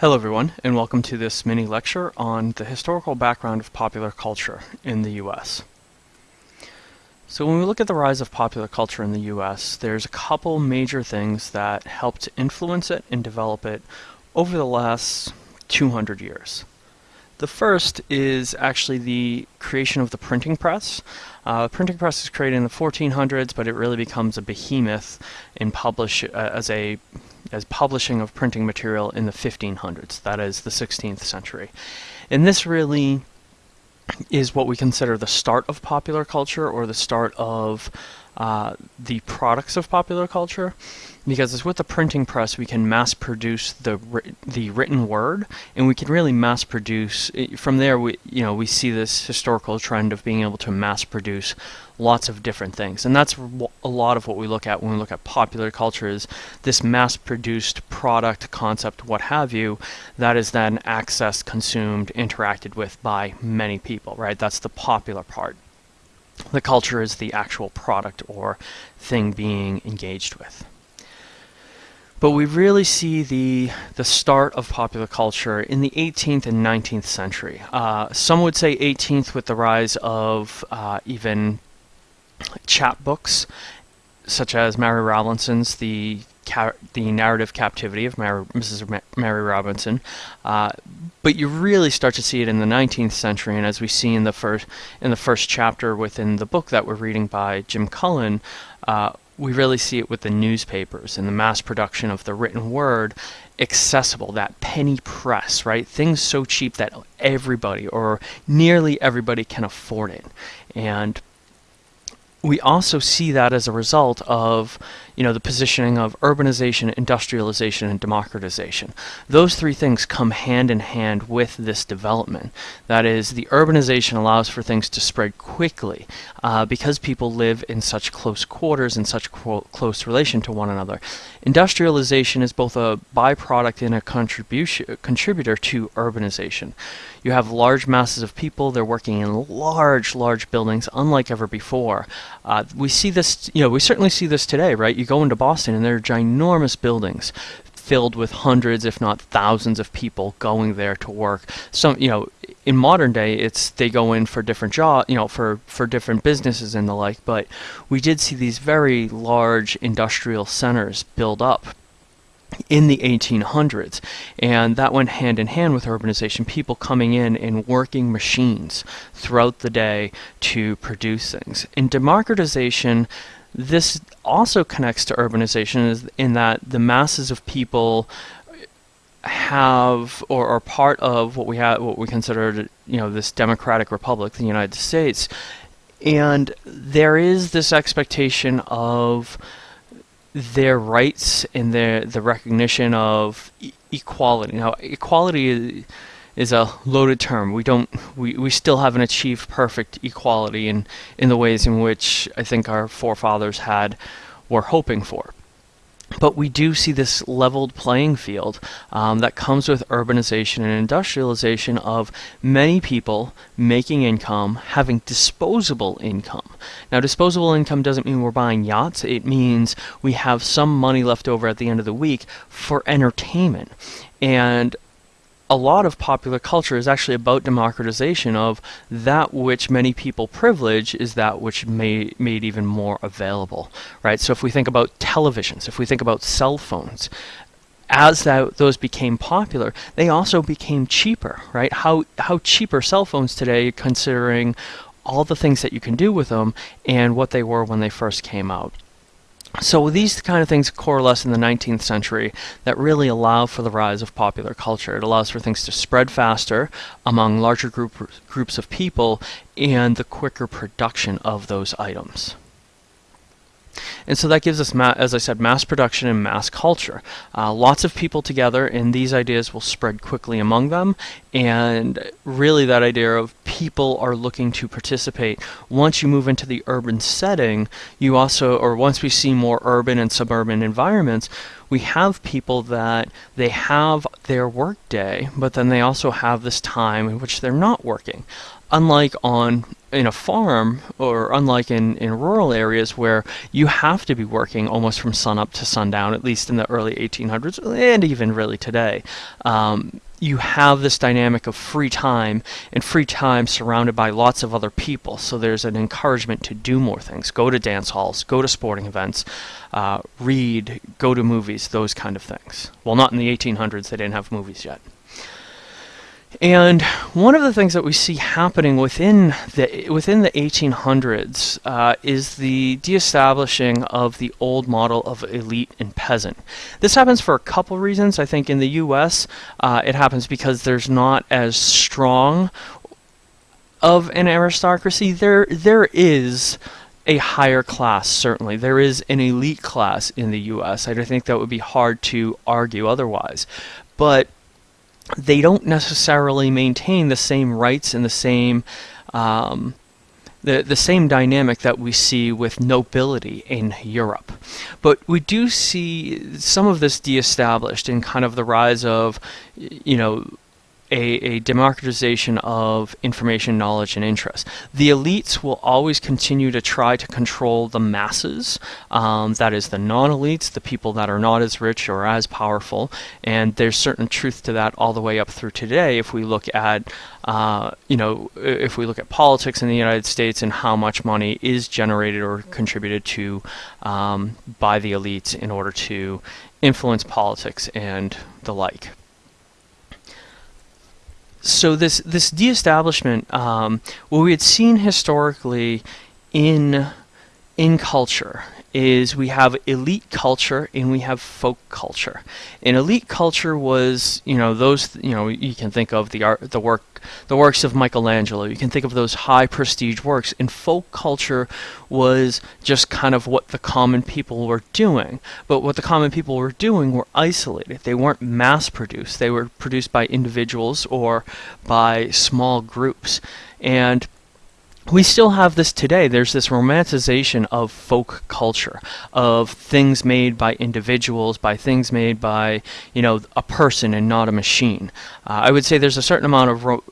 Hello everyone, and welcome to this mini lecture on the historical background of popular culture in the US. So when we look at the rise of popular culture in the US, there's a couple major things that helped influence it and develop it over the last 200 years. The first is actually the creation of the printing press. Uh, the printing press is created in the 1400s, but it really becomes a behemoth in publish uh, as a as publishing of printing material in the 1500s, that is the 16th century. And this really is what we consider the start of popular culture or the start of uh, the products of popular culture because it's with the printing press we can mass produce the the written word and we can really mass produce from there we you know we see this historical trend of being able to mass produce lots of different things. And that's a lot of what we look at when we look at popular culture is this mass produced product concept what have you that is then accessed consumed interacted with by many people right? That's the popular part the culture is the actual product or thing being engaged with but we really see the the start of popular culture in the 18th and 19th century. Uh, some would say 18th with the rise of uh, even chapbooks, such as Mary Rowlandson's The the narrative captivity of Mrs. Mary Rowlandson, uh, but you really start to see it in the 19th century, and as we see in the first in the first chapter within the book that we're reading by Jim Cullen, uh, we really see it with the newspapers and the mass production of the written word accessible, that penny press, right? Things so cheap that everybody or nearly everybody can afford it. And we also see that as a result of you know the positioning of urbanization, industrialization, and democratization. Those three things come hand in hand with this development. That is, the urbanization allows for things to spread quickly uh, because people live in such close quarters and such close relation to one another. Industrialization is both a byproduct and a contribution contributor to urbanization. You have large masses of people, they're working in large, large buildings, unlike ever before. Uh, we see this, you know, we certainly see this today, right? You go into Boston and there are ginormous buildings filled with hundreds, if not thousands, of people going there to work. Some, you know, in modern day, it's they go in for different job, you know, for for different businesses and the like. But we did see these very large industrial centers build up in the 1800s. And that went hand in hand with urbanization, people coming in and working machines throughout the day to produce things. In democratization, this also connects to urbanization in that the masses of people have or are part of what we have what we consider you know this democratic republic the United States and there is this expectation of their rights and their the recognition of e equality. Now, equality is, a loaded term. We don't we, we still haven't achieved perfect equality in in the ways in which I think our forefathers had were hoping for. But we do see this leveled playing field um, that comes with urbanization and industrialization of many people making income, having disposable income. Now, disposable income doesn't mean we're buying yachts. It means we have some money left over at the end of the week for entertainment. And a lot of popular culture is actually about democratization of that which many people privilege is that which made, made even more available, right? So if we think about televisions, if we think about cell phones, as that, those became popular, they also became cheaper, right? How, how cheaper cell phones today considering all the things that you can do with them and what they were when they first came out. So these kind of things coalesce in the 19th century that really allow for the rise of popular culture. It allows for things to spread faster among larger group, groups of people and the quicker production of those items. And so that gives us, as I said, mass production and mass culture. Uh, lots of people together, and these ideas will spread quickly among them. And really, that idea of people are looking to participate. Once you move into the urban setting, you also, or once we see more urban and suburban environments, we have people that they have their work day, but then they also have this time in which they're not working. Unlike on in a farm or unlike in, in rural areas where you have to be working almost from sunup to sundown, at least in the early 1800s and even really today. Um, you have this dynamic of free time and free time surrounded by lots of other people. So there's an encouragement to do more things. Go to dance halls, go to sporting events, uh, read, go to movies, those kind of things. Well, not in the 1800s, they didn't have movies yet. And one of the things that we see happening within the within the 1800s uh, is the de-establishing of the old model of elite and peasant. This happens for a couple reasons. I think in the U.S. Uh, it happens because there's not as strong of an aristocracy. There there is a higher class, certainly. There is an elite class in the U.S. I think that would be hard to argue otherwise. But they don't necessarily maintain the same rights and the same um, the, the same dynamic that we see with nobility in Europe. But we do see some of this de-established in kind of the rise of, you know, a, a, democratization of information, knowledge, and interest. The elites will always continue to try to control the masses. Um, that is, the non-elites, the people that are not as rich or as powerful. And there's certain truth to that all the way up through today. If we look at, uh, you know, if we look at politics in the United States and how much money is generated or contributed to um, by the elites in order to influence politics and the like so this this de-establishment, um, what we had seen historically in in culture is we have elite culture and we have folk culture. And elite culture was, you know, those, you know, you can think of the art, the work, the works of Michelangelo. You can think of those high prestige works. And folk culture was just kind of what the common people were doing. But what the common people were doing were isolated. They weren't mass produced. They were produced by individuals or by small groups. And we still have this today. There's this romanticization of folk culture, of things made by individuals, by things made by, you know, a person and not a machine. Uh, I would say there's a certain amount of ro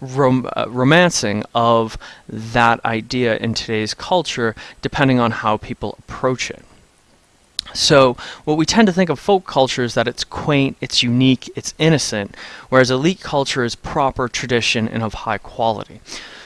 rom uh, romancing of that idea in today's culture, depending on how people approach it. So what we tend to think of folk culture is that it's quaint, it's unique, it's innocent, whereas elite culture is proper, tradition, and of high quality.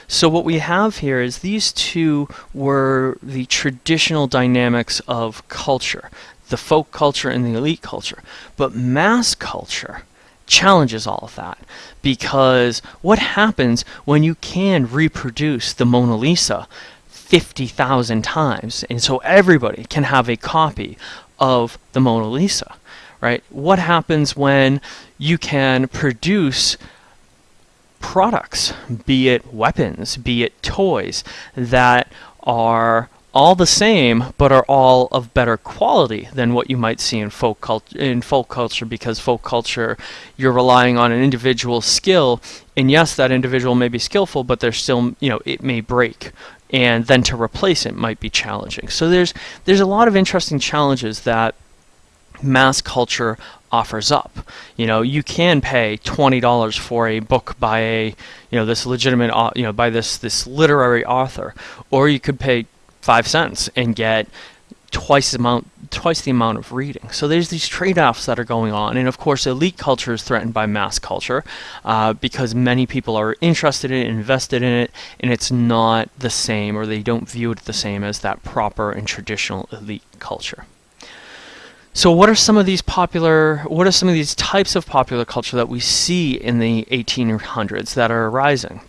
So what we have here is these two were the traditional dynamics of culture, the folk culture and the elite culture. But mass culture challenges all of that because what happens when you can reproduce the Mona Lisa 50,000 times and so everybody can have a copy of the Mona Lisa, right? What happens when you can produce products, be it weapons, be it toys, that are all the same but are all of better quality than what you might see in folk culture in folk culture because folk culture you're relying on an individual skill and yes that individual may be skillful but they're still you know it may break and then to replace it might be challenging. So there's there's a lot of interesting challenges that mass culture offers up. You know, you can pay twenty dollars for a book by a you know this legitimate you know by this this literary author, or you could pay five cents and get twice the amount twice the amount of reading. So there's these trade-offs that are going on, and of course, elite culture is threatened by mass culture uh, because many people are interested in it, invested in it, and it's not the same, or they don't view it the same as that proper and traditional elite culture. So what are some of these popular, what are some of these types of popular culture that we see in the 1800s that are arising?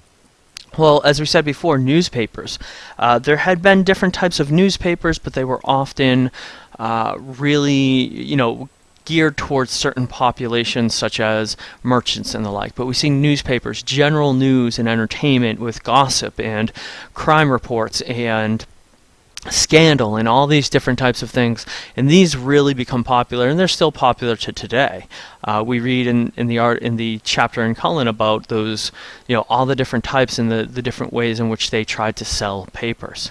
Well, as we said before, newspapers. Uh, there had been different types of newspapers, but they were often uh, really, you know, geared towards certain populations such as merchants and the like. But we see newspapers, general news and entertainment with gossip and crime reports and Scandal and all these different types of things, and these really become popular, and they're still popular to today. Uh, we read in, in the art in the chapter in Cullen about those, you know, all the different types and the, the different ways in which they tried to sell papers.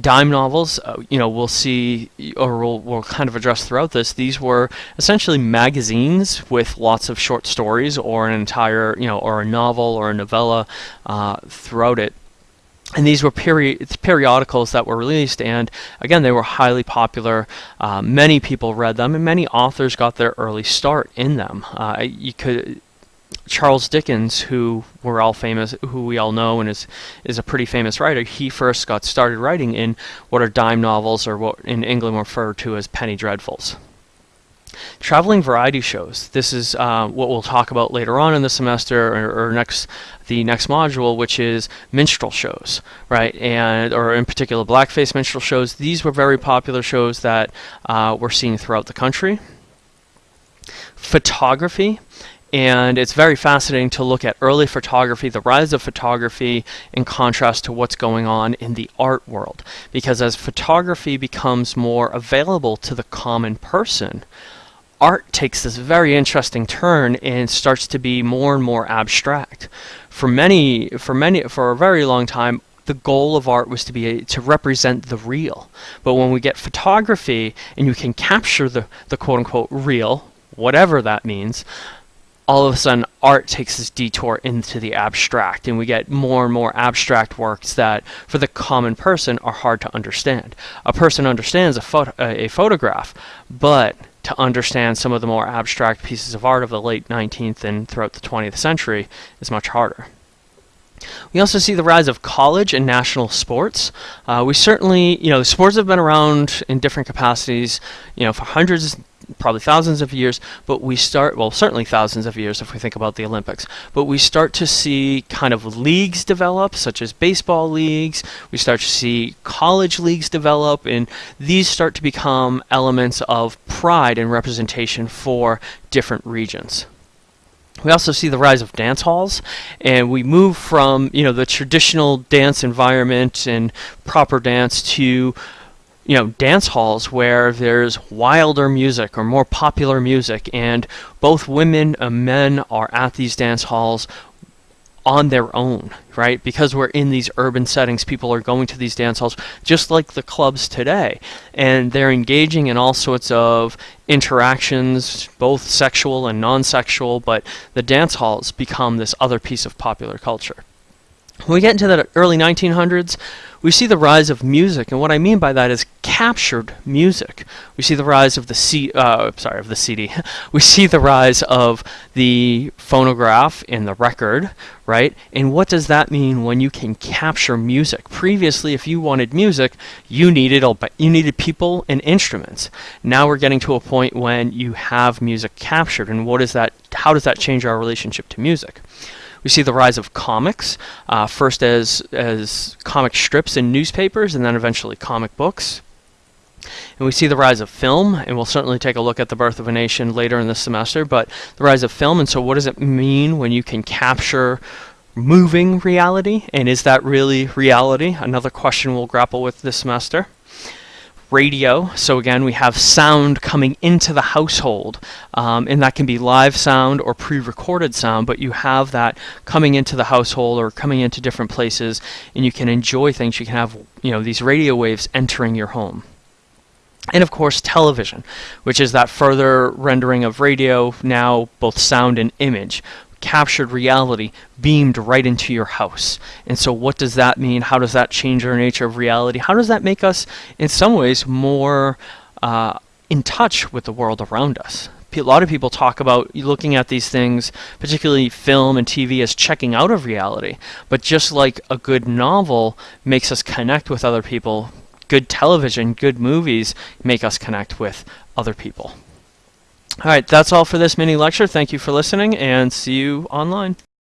Dime novels, uh, you know, we'll see, or we'll, we'll kind of address throughout this. These were essentially magazines with lots of short stories, or an entire, you know, or a novel or a novella uh, throughout it and these were peri periodicals that were released and again they were highly popular uh, many people read them and many authors got their early start in them uh, you could Charles Dickens, who we're all famous, who we all know, and is is a pretty famous writer. He first got started writing in what are dime novels, or what in England referred to as penny dreadfuls. Traveling variety shows. This is uh, what we'll talk about later on in the semester or, or, next the next module, which is minstrel shows, right? And or in particular blackface minstrel shows. These were very popular shows that uh, we're seeing throughout the country. Photography and it's very fascinating to look at early photography, the rise of photography in contrast to what's going on in the art world. Because as photography becomes more available to the common person, art takes this very interesting turn and starts to be more and more abstract. For many, for many, for a very long time, the goal of art was to be a, to represent the real. But when we get photography and you can capture the, the quote unquote real, whatever that means, all of a sudden art takes this detour into the abstract and we get more and more abstract works that for the common person are hard to understand. A person understands a, photo, a photograph, but to understand some of the more abstract pieces of art of the late 19th and throughout the 20th century is much harder. We also see the rise of college and national sports. Uh, we certainly, you know, sports have been around in different capacities, you know, for hundreds, probably thousands of years, but we start, well, certainly thousands of years if we think about the Olympics, but we start to see kind of leagues develop, such as baseball leagues. We start to see college leagues develop, and these start to become elements of pride and representation for different regions. We also see the rise of dance halls, and we move from you know the traditional dance environment and proper dance to you know, dance halls where there's wilder music or more popular music, and both women and men are at these dance halls on their own, right? Because we're in these urban settings, people are going to these dance halls just like the clubs today. And they're engaging in all sorts of interactions, both sexual and non sexual, but the dance halls become this other piece of popular culture. When we get into the early 1900s, we see the rise of music, and what I mean by that is captured music. We see the rise of the C, uh, sorry, of the CD. we see the rise of the phonograph and the record, right? And what does that mean when you can capture music? Previously, if you wanted music, you needed you needed people and instruments. Now we're getting to a point when you have music captured, and what is that? How does that change our relationship to music? We see the rise of comics, uh, first as, as comic strips in newspapers, and then eventually comic books. And we see the rise of film, and we'll certainly take a look at the birth of a nation later in this semester, but the rise of film, and so what does it mean when you can capture moving reality, and is that really reality? Another question we'll grapple with this semester radio. So again, we have sound coming into the household, um, and that can be live sound or pre-recorded sound, but you have that coming into the household or coming into different places, and you can enjoy things. You can have you know these radio waves entering your home. And of course, television, which is that further rendering of radio, now both sound and image captured reality beamed right into your house. And so, what does that mean? How does that change our nature of reality? How does that make us, in some ways, more uh, in touch with the world around us? A lot of people talk about looking at these things, particularly film and TV, as checking out of reality. But just like a good novel makes us connect with other people, good television, good movies make us connect with other people. All right, that's all for this mini lecture. Thank you for listening and see you online.